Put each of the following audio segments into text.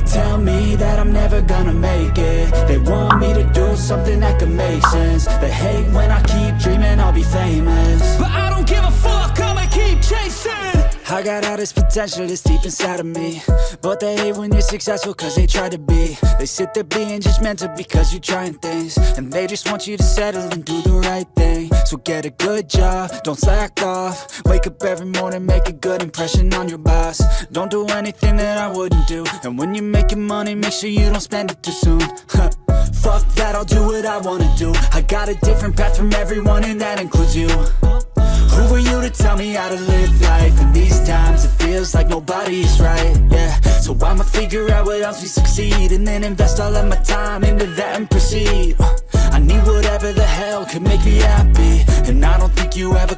tell me that I'm never gonna make it. They want me to do something that could make sense. They hate when I keep dreaming I'll be famous. But I don't give a fuck, I'ma keep chasing. I got all this potential that's deep inside of me. But they hate when you're successful cause they try to be. They sit there being judgmental because you're trying things. And they just want you to settle and do the right thing So get a good job, don't slack off. Wake up every morning, make a good impression on your boss. Don't do anything that I wouldn't do. And when you're making money, make sure you don't spend it too soon. Fuck that, I'll do what I wanna do. I got a different path from everyone and that includes you. Who are you to tell me how to live life? In these times it feels like nobody's right, yeah. So I'ma figure out what else we succeed And then invest all of my time into that and proceed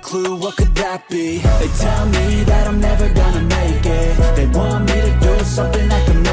clue what could that be? They tell me that I'm never gonna make it. They want me to do something that can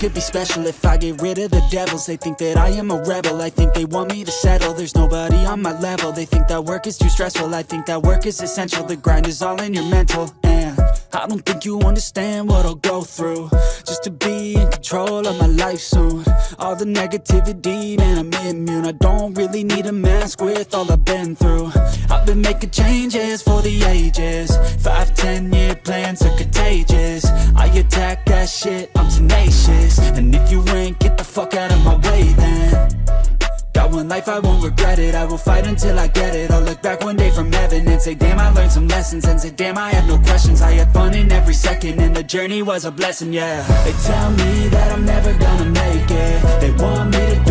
could be special if I get rid of the devils. They think that I am a rebel, I think they want me to settle. There's nobody on my level, they think that work is too stressful. I think that work is essential, the grind is all in your mental. And I don't think you understand what I'll go through. Just to be in control of my life soon. All the negativity, man I'm immune. I don't really need a mask with all I've been through. I've been making changes for the ages And if you ain't, get the fuck out of my way then. Got one life, I won't regret it. I will fight until I get it. I'll look back one day from heaven And say, damn, I learned some lessons. And say, damn, I had no questions. I had fun in every second. And the journey was a blessing, yeah. They tell me that I'm never gonna make it. They want me to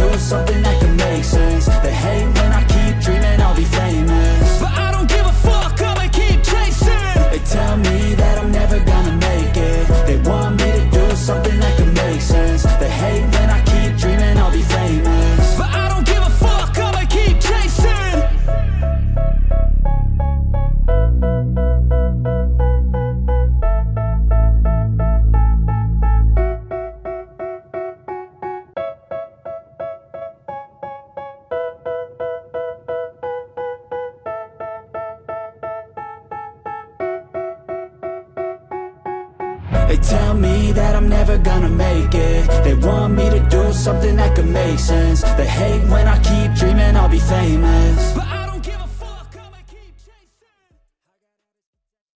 They tell me that I'm never gonna make it. They want me to do something that could make sense. They hate when I keep dreaming I'll